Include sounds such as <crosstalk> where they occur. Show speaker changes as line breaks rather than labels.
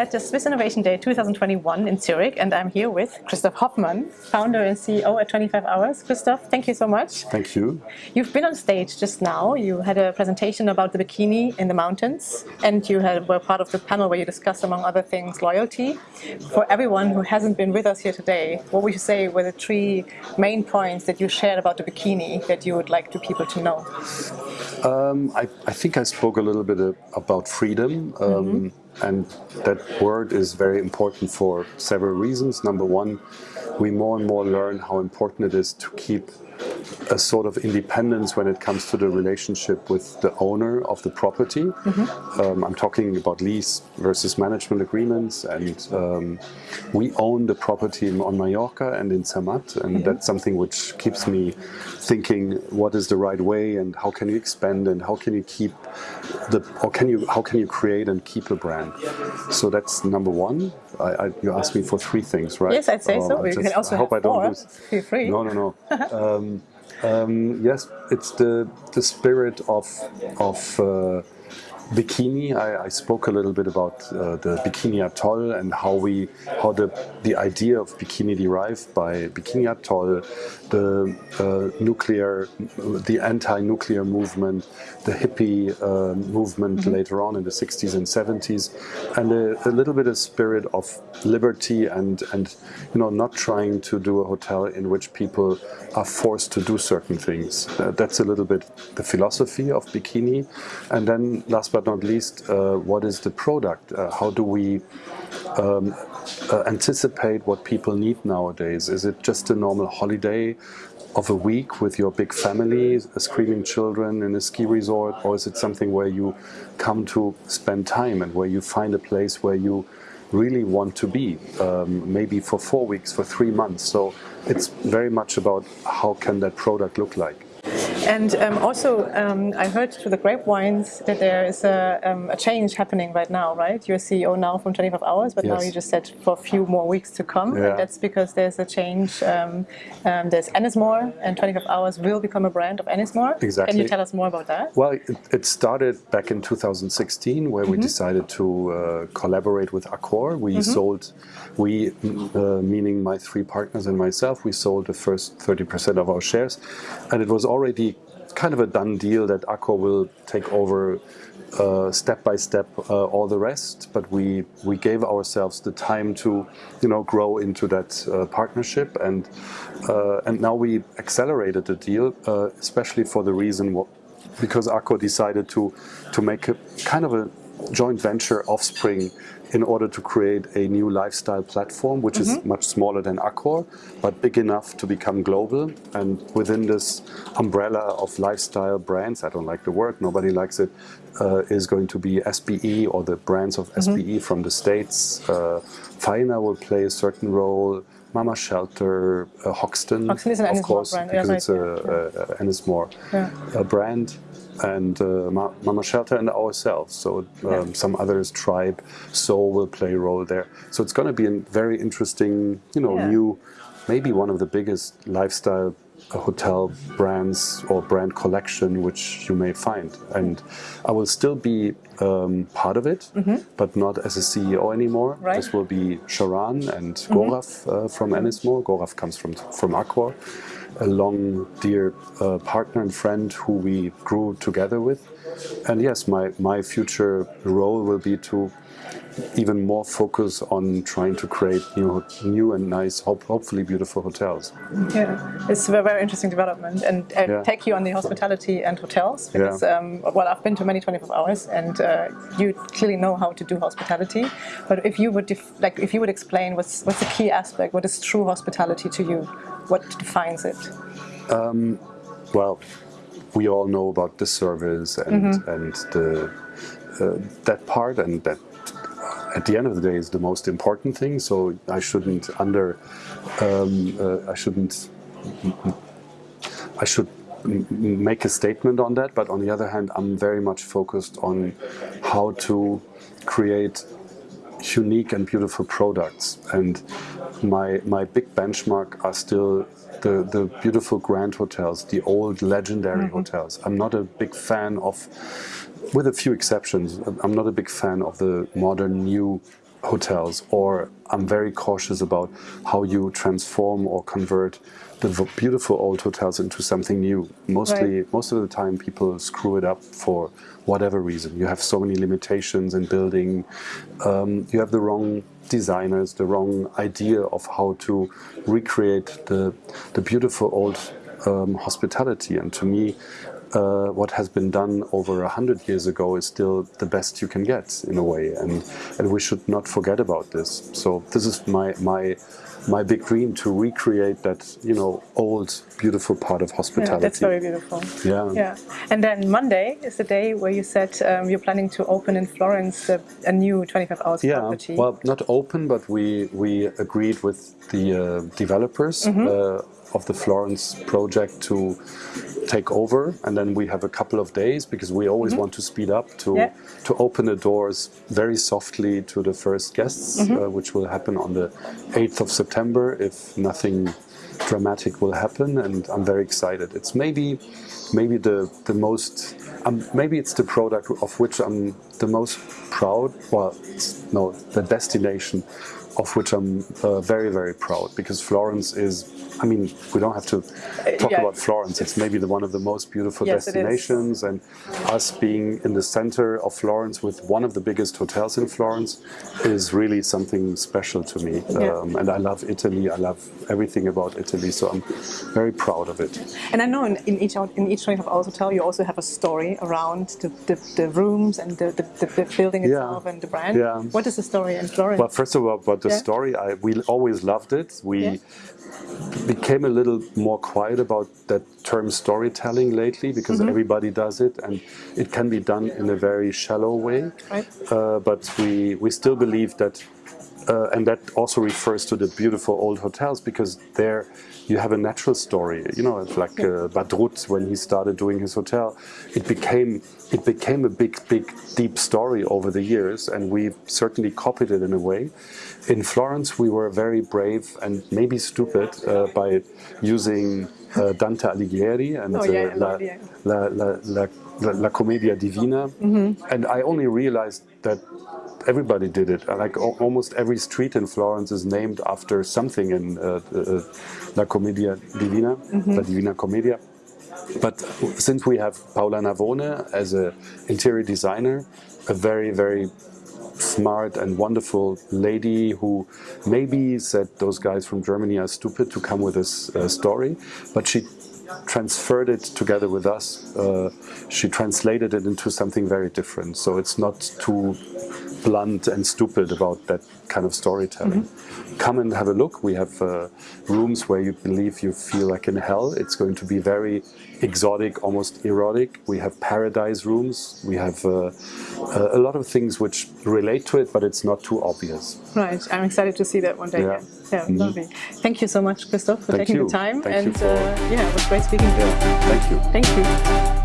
at the Swiss Innovation Day 2021 in Zurich and I'm here with Christoph Hoffmann, founder and CEO at 25 Hours. Christoph, thank you so much.
Thank you.
You've been on stage just now. You had a presentation about the bikini in the mountains and you had, were part of the panel where you discussed, among other things, loyalty. For everyone who hasn't been with us here today, what would you say were the three main points that you shared about the bikini that you would like to people to know?
Um, I, I, think I spoke a little bit about freedom, um, mm -hmm. And that word is very important for several reasons. Number one, we more and more learn how important it is to keep a sort of independence when it comes to the relationship with the owner of the property. Mm -hmm. um, I'm talking about lease versus management agreements and um, we own the property on Mallorca and in Samat and yeah. that's something which keeps me thinking what is the right way and how can you expand and how can you keep the or can you how can you create and keep a brand. So that's number one. I, I, you asked me for three things, right?
Yes, I'd say um, so. You can also I hope I don't lose. Feel free.
No, no, no. <laughs> um, um, yes, it's the the spirit of of uh, bikini. I, I, spoke a little bit about uh, the Bikini Atoll and how we how the the idea of bikini derived by Bikini Atoll, the uh, nuclear, the anti-nuclear movement, the hippie uh, movement mm -hmm. later on in the 60s and 70s, and a, a, little bit of spirit of liberty and and you know not trying to do a hotel in which people are forced to do certain things. Uh, that's a little bit the philosophy of bikini, and then last but but not least, uh, what is the product? Uh, how do we um, uh, anticipate what people need nowadays? Is it just a normal holiday of a week with your big family, screaming children in a ski resort, or is it something where you come to spend time and where you find a place where you really want to be, um, maybe for four weeks, for three months. So it's very much about how can that product look like.
And um, also, um, I heard through the grapevines that there is a, um, a, change happening right now, right? You're CEO now from 25 Hours, but yes. now you just said for a few more weeks to come. Yeah. And that's because there's a change. Um, um, there's Ennismore, and 25 Hours will become a brand of Ennismore.
Exactly.
Can you tell us more about that?
Well, it, it started back in 2016, where mm -hmm. we mm-hmm. decided to uh, collaborate with Accor. We mm -hmm. sold, we, uh, meaning my three partners and myself, we sold the first 30% of our shares. And it was already kind of a done deal that Accor will take over uh, step by step uh, all the rest, but we we gave ourselves the time to you know grow into that uh, partnership and uh, and now we accelerated the deal, uh, especially for the reason what, because Accor decided to to make a kind of a joint venture offspring in order to create a new lifestyle platform, which mm -hmm. is mm-hmm. much smaller than Accor, but big enough to become global. And within this umbrella of lifestyle brands, I don't like the word, nobody likes it, uh, is going to be SBE or the brands of mm -hmm. SBE from the States. Uh, Faena will play a certain role. Mama Shelter, uh, Hoxton,
Hoxton is an
of course,
brand.
because it's a, a, a Ennismore yeah. brand and uh, Mama Shelter and ourselves. So um, some others, Tribe, Soul will play a role there. So it's going to be a very interesting, you know, yeah. new, maybe one of the biggest lifestyle uh, hotel brands or brand collection which you may find. And I will still be um, part of it, mm -hmm. but not as a CEO anymore. Right. This will be Sharan and mm -hmm. Gaurav uh, from Ennismore. Gaurav comes from, from Accor a long, dear uh, partner and friend who we grew together with. And yes, my, my future role will be to even more focus on trying to create new, new and nice, hope, hopefully beautiful hotels.
Yeah, it's a very interesting development and I yeah. take you on the hospitality and hotels because, yeah. um, well, I've been to many 24 hours and uh, you clearly know how to do hospitality. But if you would, like, if you would explain what's, what's the key aspect, what is true hospitality to you? What defines it?
Um, well, we all know about the service and, mm -hmm. and the, uh, that part and that at the end of the day is the most important thing. So I shouldn't under, um, uh, I shouldn't, I should make a statement on that. But on the other hand, I'm very much focused on how to create unique and beautiful products. And my my big benchmark are still the, the beautiful grand hotels, the old legendary mm -hmm. hotels. I'm not a big fan of with a few exceptions, I'm not a big fan of the modern new hotels or I'm very cautious about how you transform or convert the beautiful old hotels into something new. Mostly, right. most of the time people screw it up for whatever reason. You have so many limitations in building, um, you have the wrong designers, the wrong idea of how to recreate the, the beautiful old um, hospitality. And to me, uh, what has been done over a hundred years ago is still the best you can get in a way and and we should not forget about this so this is my my my big dream to recreate that you know old beautiful part of hospitality.
Yeah, that's very beautiful.
Yeah.
Yeah. And then Monday is the day where you said um, you're planning to open in Florence a, a new 25 hours
yeah,
property.
Well, not open, but we we agreed with the uh, developers. Mm -hmm. uh, of the Florence project to take over and then we have a couple of days because we always mm -hmm. want to speed up to yeah. to open the doors very softly to the first guests mm -hmm. uh, which will happen on the 8th of September if nothing dramatic will happen and I'm very excited it's maybe maybe the the most um, maybe it's the product of which I'm the most proud well no the destination of which I'm uh, very very proud because Florence is I mean, we don't have to talk yeah. about Florence. It's maybe the, one of the most beautiful yes, destinations, and us being in the center of Florence with one of the biggest hotels in Florence is really something special to me. Yeah. Um, and I love Italy. I love everything about Italy, so I'm very proud of it.
And I know in, in each in each 25 hours hotel, you also have a story around the, the, the rooms and the, the, the building itself yeah. and the brand. Yeah. What is the story in Florence?
Well, first of all, about the story, I, we always loved it. We became a little more quiet about that term storytelling lately because mm -hmm. everybody does it and it can be done in a very shallow way. Right. Uh, but we, we still believe that, uh, and that also refers to the beautiful old hotels because there you have a natural story. You know, it's like uh, Badrutt when he started doing his hotel. It became it became a big, big, deep story over the years, and we certainly copied it in a way. In Florence, we were very brave and maybe stupid uh, by using uh, Dante Alighieri and oh, yeah, uh, La, La, La, La, Commedia Divina, mm -hmm. and I only realized that everybody did it. Like almost every street in Florence is named after something in uh, uh, La Commedia Divina, mm -hmm. La Divina Commedia. But since we have Paola Navone as an interior designer, a very, very smart and wonderful lady who maybe said those guys from Germany are stupid to come with this uh, story, but she transferred it together with us. Uh, she translated it into something very different. So it's not too blunt and stupid about that kind of storytelling. Mm -hmm. Come and have a look. We have uh, rooms where you believe you feel like in hell. It's going to be very exotic, almost erotic. We have paradise rooms. We have uh, uh, a lot of things which relate to it, but it's not too obvious.
Right. I'm excited to see that one day. Yeah, yeah mm -hmm. lovely. Thank you so much, Christoph, for Thank taking you. the time.
Thank
and
for...
uh, yeah, it was great speaking to
you. Thank you.
Thank you.